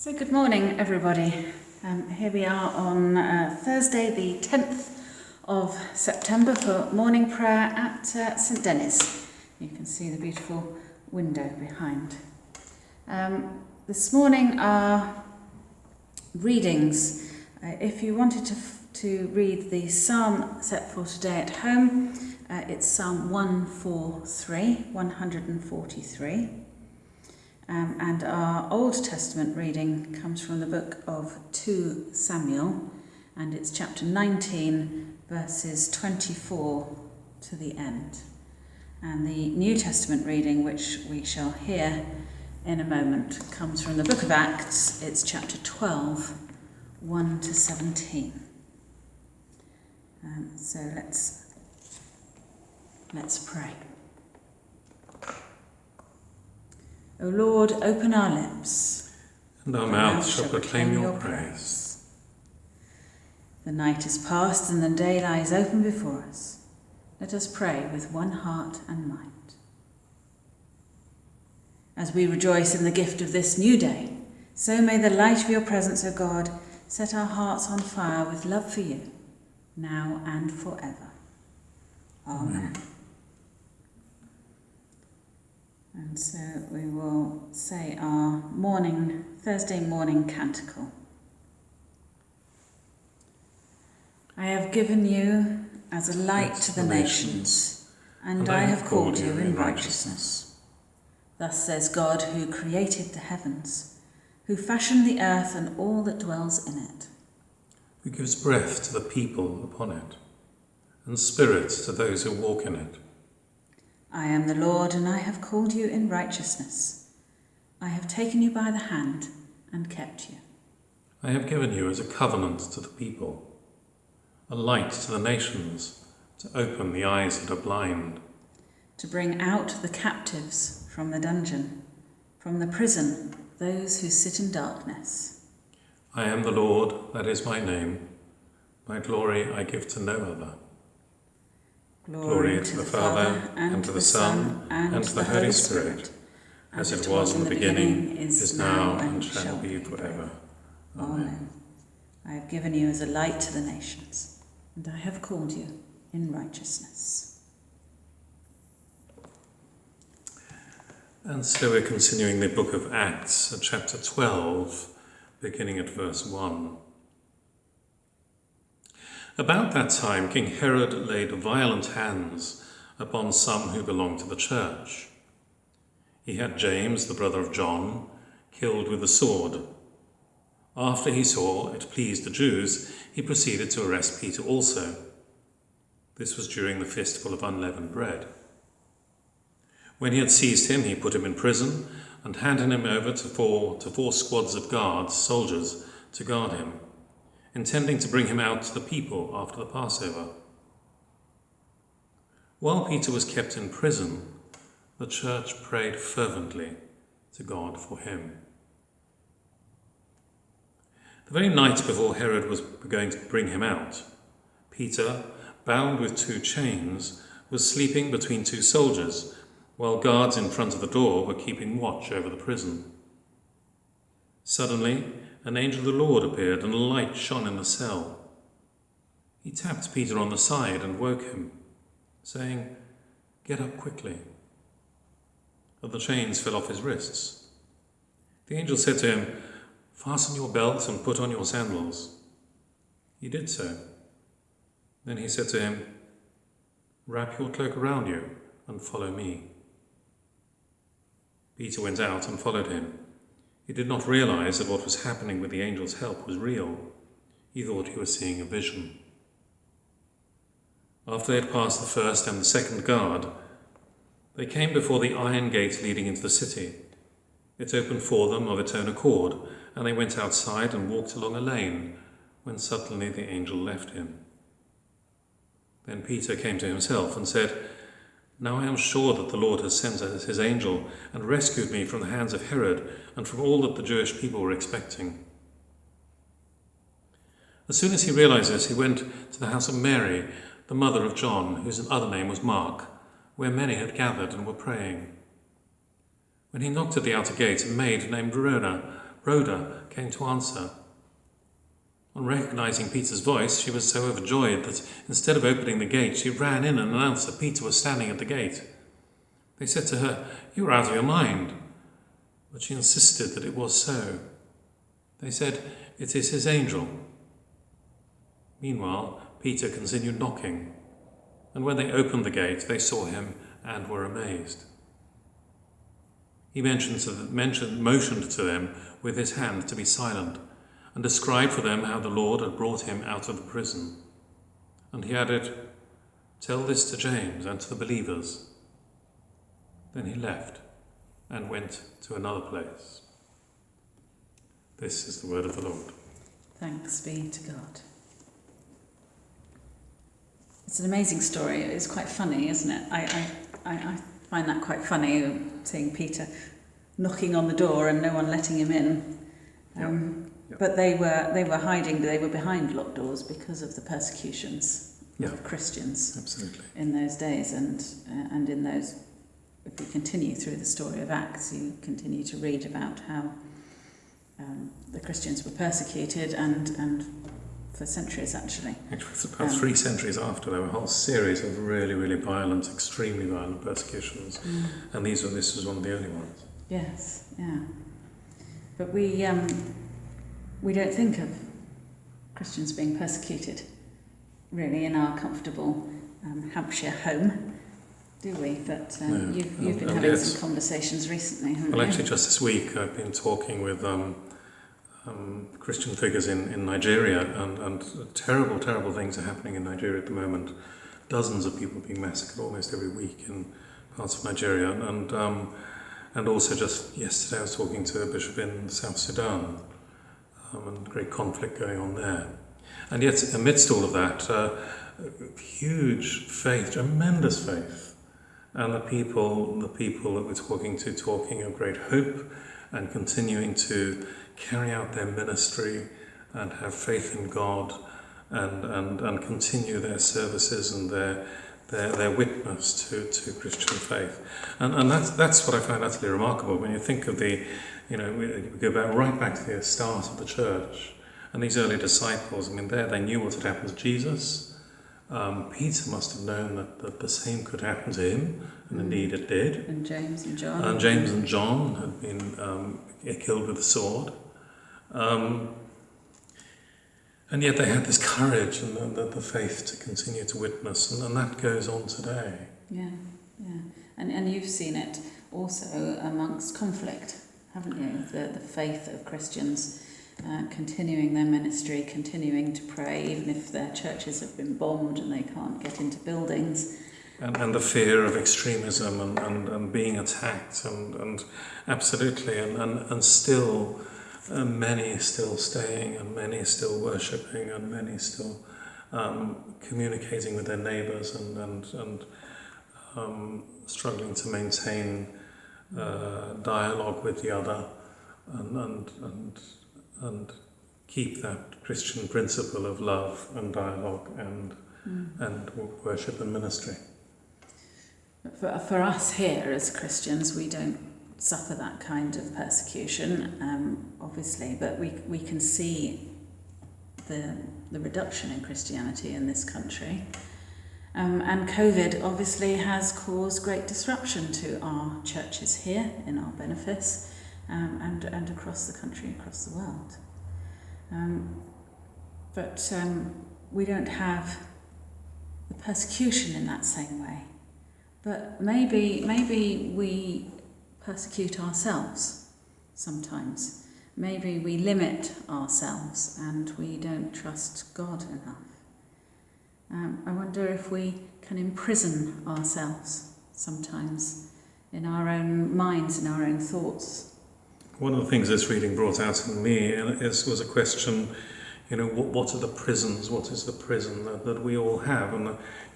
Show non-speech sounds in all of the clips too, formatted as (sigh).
So, good morning, everybody. Um, here we are on uh, Thursday, the 10th of September, for morning prayer at uh, St Denys. You can see the beautiful window behind. Um, this morning, our readings. Uh, if you wanted to, to read the psalm set for today at home, uh, it's Psalm 143, 143. Um, and our Old Testament reading comes from the book of 2 Samuel, and it's chapter 19, verses 24 to the end. And the New Testament reading, which we shall hear in a moment, comes from the book of Acts. It's chapter 12, 1 to 17. Um, so let's let's pray. O Lord, open our lips. and our mouths shall proclaim your praise. The night is past and the day lies open before us. Let us pray with one heart and mind. As we rejoice in the gift of this new day, so may the light of your presence, O God, set our hearts on fire with love for you, now and forever. Amen. And so we will say our morning, Thursday morning canticle. I have given you as a light to the nations, and I have called you in righteousness. Thus says God, who created the heavens, who fashioned the earth and all that dwells in it. Who gives breath to the people upon it, and spirit to those who walk in it. I am the Lord, and I have called you in righteousness. I have taken you by the hand and kept you. I have given you as a covenant to the people, a light to the nations, to open the eyes that are blind, to bring out the captives from the dungeon, from the prison those who sit in darkness. I am the Lord, that is my name. My glory I give to no other. Glory to the Father, and to the Son, and to the Holy Spirit, as it was in the beginning, is now, and shall be forever. Amen. I have given you as a light to the nations, and I have called you in righteousness. And so we're continuing the book of Acts, chapter 12, beginning at verse 1. About that time, King Herod laid violent hands upon some who belonged to the church. He had James, the brother of John, killed with a sword. After he saw it pleased the Jews, he proceeded to arrest Peter also. This was during the festival of unleavened bread. When he had seized him, he put him in prison and handed him over to four, to four squads of guards, soldiers, to guard him, intending to bring him out to the people after the Passover. While Peter was kept in prison, the church prayed fervently to God for him. The very night before Herod was going to bring him out, Peter, bound with two chains, was sleeping between two soldiers while guards in front of the door were keeping watch over the prison. Suddenly, an angel of the Lord appeared and a light shone in the cell. He tapped Peter on the side and woke him, saying, Get up quickly. But the chains fell off his wrists. The angel said to him, Fasten your belt and put on your sandals. He did so. Then he said to him, Wrap your cloak around you and follow me. Peter went out and followed him. He did not realize that what was happening with the angel's help was real. He thought he was seeing a vision. After they had passed the first and the second guard, they came before the iron gate leading into the city. It opened for them of its own accord, and they went outside and walked along a lane, when suddenly the angel left him. Then Peter came to himself and said, now I am sure that the Lord has sent his angel and rescued me from the hands of Herod and from all that the Jewish people were expecting. As soon as he realized this, he went to the house of Mary, the mother of John, whose other name was Mark, where many had gathered and were praying. When he knocked at the outer gate, a maid named Verona Rhoda came to answer. On recognizing Peter's voice, she was so overjoyed that instead of opening the gate, she ran in and announced that Peter was standing at the gate. They said to her, You are out of your mind. But she insisted that it was so. They said, It is his angel. Meanwhile, Peter continued knocking, and when they opened the gate, they saw him and were amazed. He mentioned, mentioned, motioned to them with his hand to be silent and described for them how the Lord had brought him out of the prison. And he added, Tell this to James and to the believers. Then he left and went to another place. This is the word of the Lord. Thanks be to God. It's an amazing story. It's quite funny, isn't it? I, I, I find that quite funny, seeing Peter knocking on the door and no one letting him in. Um. But they were they were hiding. They were behind locked doors because of the persecutions yep. of Christians Absolutely. in those days, and uh, and in those. If we continue through the story of Acts, you continue to read about how um, the Christians were persecuted and and for centuries actually. Actually, it's about um, three centuries after there were a whole series of really, really violent, extremely violent persecutions, mm. and these were this was one of the early ones. Yes, yeah. But we um, we don't think of Christians being persecuted really in our comfortable um, Hampshire home, do we? But um, you've, you've been and having yes. some conversations recently, haven't well, you? actually, just this week I've been talking with um, um, Christian figures in, in Nigeria, and, and terrible, terrible things are happening in Nigeria at the moment. Dozens of people being massacred almost every week in parts of Nigeria, and um, and also just yesterday I was talking to a bishop in South Sudan, um, and great conflict going on there. And yet, amidst all of that, uh, huge faith, tremendous faith, and the people, the people that we're talking to, talking of great hope and continuing to carry out their ministry and have faith in God and, and, and continue their services and their, their, their witness to, to Christian faith. And, and that's, that's what I find utterly remarkable when you think of the, you know, we go back right back to the start of the church and these early disciples, I mean, there they knew what had happened to Jesus. Um, Peter must have known that, that the same could happen to him, and mm. indeed it did. And James and John. And James and John had been um, killed with a sword. Um, and yet they had this courage and the, the, the faith to continue to witness, and, and, that goes on today. Yeah, yeah. And, and you've seen it also amongst conflict, haven't you? The, the faith of Christians uh, continuing their ministry, continuing to pray, even if their churches have been bombed and they can't get into buildings. And, and the fear of extremism and, and, and being attacked, and, and absolutely, and, and, and still and many still staying, and many still worshipping, and many still um, communicating with their neighbours and, and, and um, struggling to maintain uh, dialogue with the other and, and, and, and keep that Christian principle of love and dialogue and, mm. and worship and ministry. For, for us here as Christians, we don't suffer that kind of persecution, um, obviously, but we, we can see the, the reduction in Christianity in this country. Um, and COVID obviously has caused great disruption to our churches here in our benefice um, and, and across the country, across the world. Um, but um, we don't have the persecution in that same way. But maybe, maybe we persecute ourselves sometimes. Maybe we limit ourselves and we don't trust God enough. Um, I wonder if we can imprison ourselves sometimes in our own minds, in our own thoughts. One of the things this reading brought out in me is, was a question, you know, what, what are the prisons? What is the prison that, that we all have? And,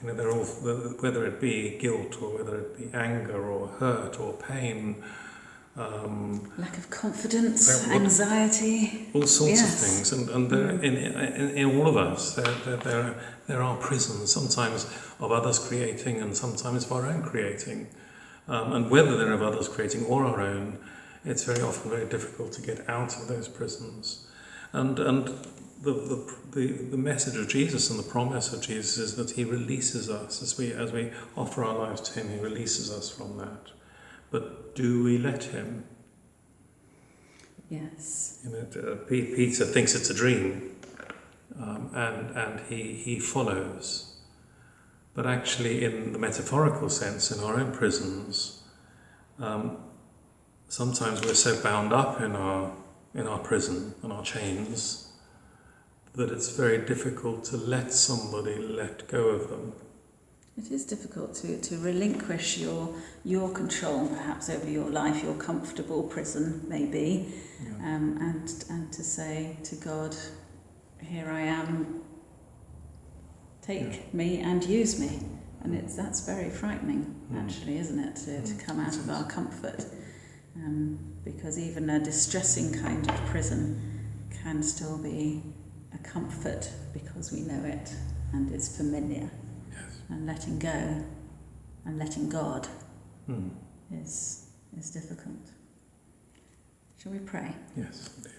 you know, they're all, whether it be guilt or whether it be anger or hurt or pain. Um, Lack of confidence, anxiety. All sorts yes. of things. And, and mm. in, in, in all of us, there, there, there, there are prisons, sometimes of others creating and sometimes of our own creating. Um, and whether they're of others creating or our own, it's very often very difficult to get out of those prisons. And, and the, the, the, the message of Jesus and the promise of Jesus is that he releases us as we, as we offer our lives to him, he releases us from that. But do we let him? Yes. You know, uh, Peter thinks it's a dream, um, and, and he, he follows. But actually, in the metaphorical sense, in our own prisons, um, sometimes we're so bound up in our, in our prison and our chains that it's very difficult to let somebody let go of them. It is difficult to, to relinquish your your control perhaps over your life, your comfortable prison maybe, Yeah. um, and and to say to God, here I am, take me and use me. And it's that's very frightening Mm. actually, isn't it, to, to Mm, come out of our comfort. Um, because even a distressing kind of prison can still be a comfort because we know it and it's familiar Yes. and letting go and letting God Mm. is is difficult. Shall we pray? Yes, indeed.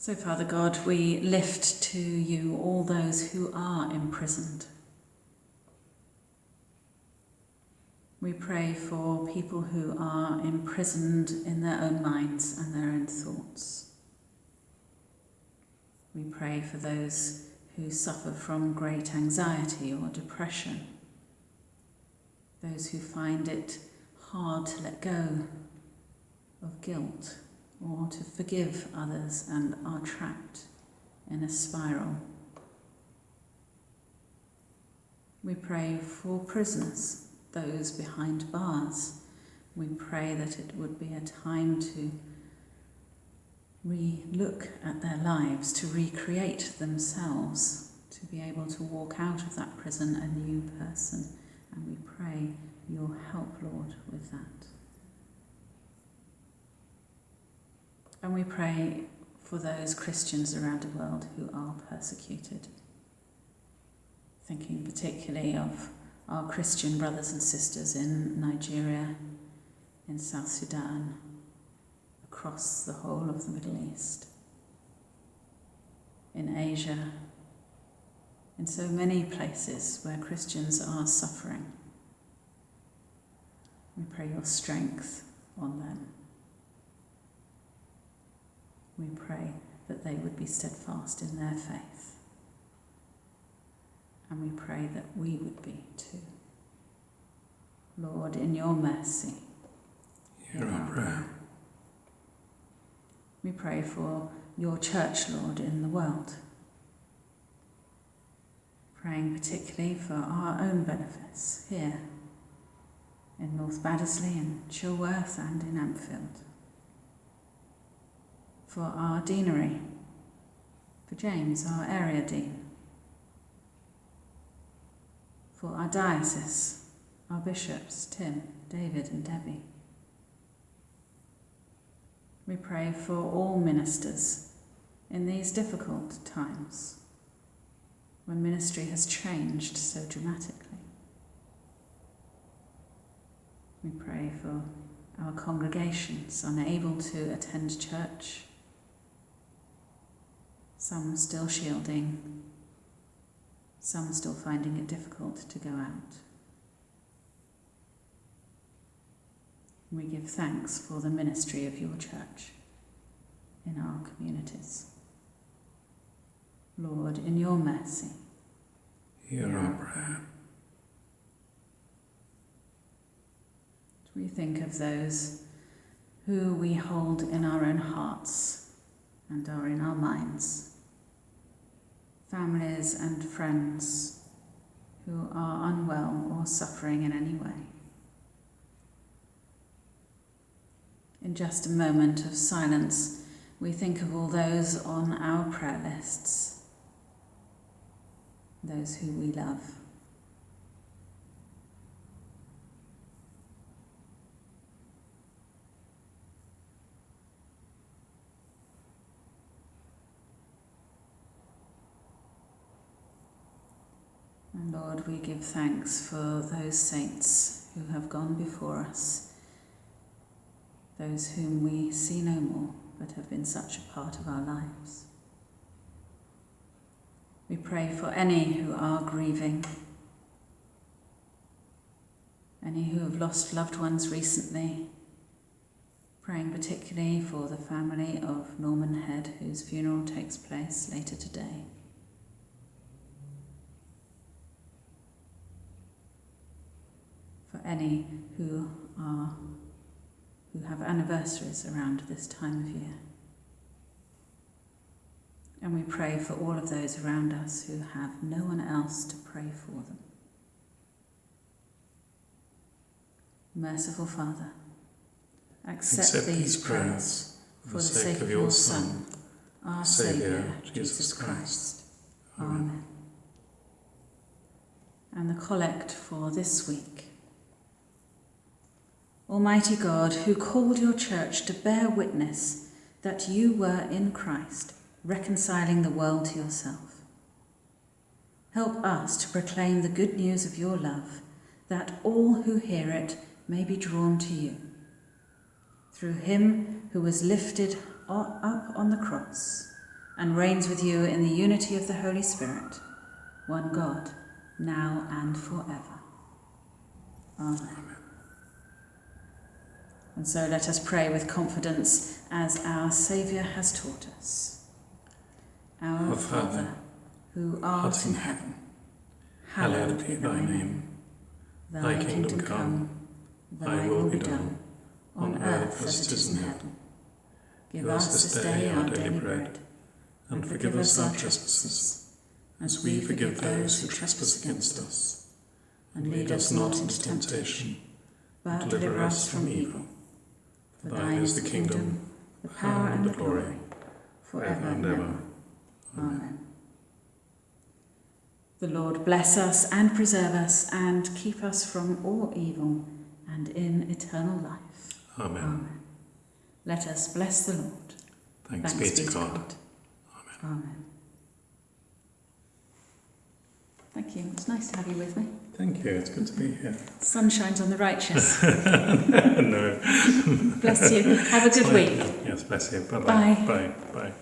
So, Father God, we lift to you all those who are imprisoned. We pray for people who are imprisoned in their own minds and their own thoughts. We pray for those who suffer from great anxiety or depression, those who find it hard to let go of guilt or to forgive others and are trapped in a spiral. We pray for prisoners, those behind bars. We pray that it would be a time to re look at their lives, to recreate themselves, to be able to walk out of that prison a new person. And we pray your help, Lord, with that. And we pray for those Christians around the world who are persecuted. Thinking particularly of our Christian brothers and sisters in Nigeria, in South Sudan, across the whole of the Middle East, in Asia, in so many places where Christians are suffering. We pray your strength on them. We pray that they would be steadfast in their faith. And we pray that we would be too. Lord, in your mercy, Hear our prayer. We pray for your church, Lord, in the world. Praying particularly for our own benefice here in North Baddesley, in Chilworth, and in Ampfield. For our deanery, for James, our area dean. For our diocese, our bishops, Tim, David, and Debbie. We pray for all ministers in these difficult times when ministry has changed so dramatically. We pray for our congregations unable to attend church, some still shielding, some still finding it difficult to go out. We give thanks for the ministry of your church in our communities. Lord, in your mercy, Hear our prayer. we think of those who we hold in our own hearts and are in our minds, families and friends who are unwell or suffering in any way. In just a moment of silence, we think of all those on our prayer lists, those who we love. And Lord, we give thanks for those saints who have gone before us, those whom we see no more but have been such a part of our lives. We pray for any who are grieving, any who have lost loved ones recently, praying particularly for the family of Norman Head, whose funeral takes place later today. Any who are who have anniversaries around this time of year. And we pray for all of those around us who have no one else to pray for them. Merciful Father, accept, Accept these prayers for the sake of your Son, our Saviour, Jesus. Christ. Amen. And the collect for this week. Almighty God, who called your church to bear witness that you were in Christ, reconciling the world to yourself, help us to proclaim the good news of your love, that all who hear it may be drawn to you. Through him who was lifted up on the cross and reigns with you in the unity of the Holy Spirit, one God, now and forever. Amen. And so let us pray with confidence as our Saviour has taught us. Our Father, who art in heaven, Hallowed be thy name. Thy kingdom come, thy will be done, on earth as it is in heaven. Give us this day our daily bread, And forgive us our trespasses, as we forgive those who trespass against us. And lead us not into temptation, but deliver us from evil. For thine is the kingdom, the power and the glory, forever and ever. Amen. The Lord bless us and preserve us and keep us from all evil and in eternal life. Amen. Amen. Let us bless the Lord. Thanks, be to God. Amen. Amen. Thank you. It's nice to have you with me. Thank you, it's good to be here. Sun shines on the righteous. (laughs) no. Bless you. Have a good week. Yes, bless you. Bye-bye. Bye. Bye. Bye.